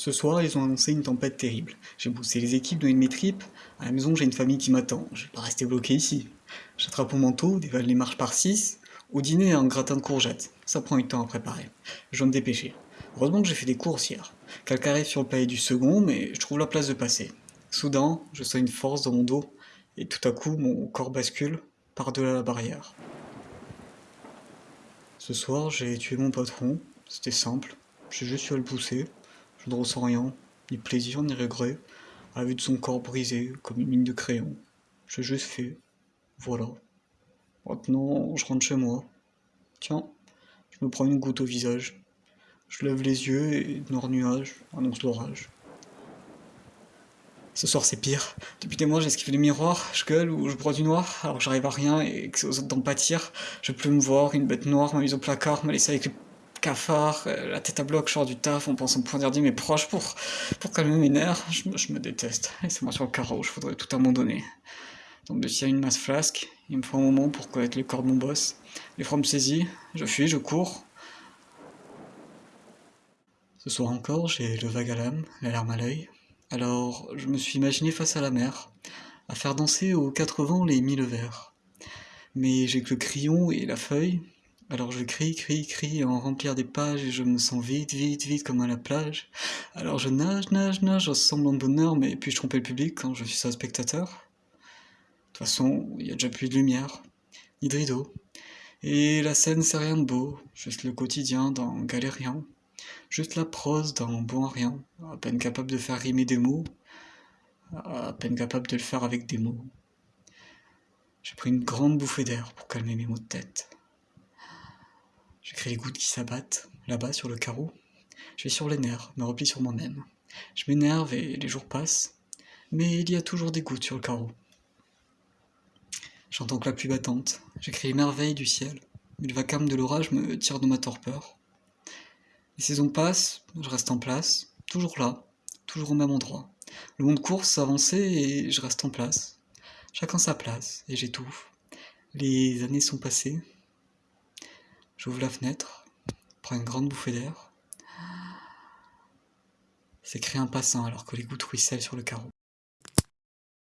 Ce soir, ils ont annoncé une tempête terrible. J'ai poussé les équipes dans une de mes tripes. À la maison, j'ai une famille qui m'attend. Je vais pas rester bloqué ici. J'attrape mon manteau, dévale les marches par 6. Au dîner, un gratin de courgettes. Ça prend du temps à préparer. Je dois me dépêcher. Heureusement que j'ai fait des courses hier. Quelqu'un arrive sur le palier du second, mais je trouve la place de passer. Soudain, je sens une force dans mon dos, et tout à coup, mon corps bascule par-delà la barrière. Ce soir, j'ai tué mon patron. C'était simple. J'ai juste eu le pousser. Je ne ressens rien, ni plaisir ni regret, à la vue de son corps brisé comme une ligne de crayon. J'ai juste fait. Voilà. Maintenant, je rentre chez moi. Tiens, je me prends une goutte au visage. Je lève les yeux et noir nuage annonce l'orage. Ce soir c'est pire. Depuis des mois j'esquive les miroirs, je gueule ou je broie du noir, alors j'arrive à rien et que c'est aux autres d'en pâtir. Je peux me voir, une bête noire m'a mise au placard, m'a laissé avec cafard, euh, la tête à bloc, je sors du taf en pensant pouvoir dire mes proches pour, pour calmer mes nerfs. Je, me déteste. Laissez-moi sur le carreau, je voudrais tout abandonner. Donc de tirer une masse flasque, il me faut un moment pour connaître le corps de mon boss. Les me saisit, je fuis, je cours. Ce soir encore, j'ai le vague à l'âme, la larme à l'œil. Alors, je me suis imaginé face à la mer, à faire danser aux quatre vents les mille vers. Mais j'ai que le crayon et la feuille, alors je crie, crie, crie, en remplir des pages, et je me sens vite, vite, vite comme à la plage. Alors je nage, nage, nage, en semblant de bonheur, mais puis-je tromper le public quand je suis seul spectateur? De toute façon, il y a déjà plus de lumière, ni de rideau. Et la scène, c'est rien de beau, juste le quotidien dans Galérien. Juste la prose dans Bon à rien, à peine capable de faire rimer des mots, à peine capable de le faire avec des mots. J'ai pris une grande bouffée d'air pour calmer mes maux de tête. Les gouttes qui s'abattent, là-bas sur le carreau. Je vais sur les nerfs, me replie sur moi-même. Je m'énerve et les jours passent, mais il y a toujours des gouttes sur le carreau. J'entends que la pluie battante, j'écris les merveilles du ciel, mais le vacarme de l'orage me tire de ma torpeur. Les saisons passent, je reste en place, toujours là, toujours au même endroit. Le monde course, avancer et je reste en place. Chacun sa place et j'étouffe. Les années sont passées, J'ouvre la fenêtre, prends une grande bouffée d'air. C'est créer un passant alors que les gouttes ruissellent sur le carreau.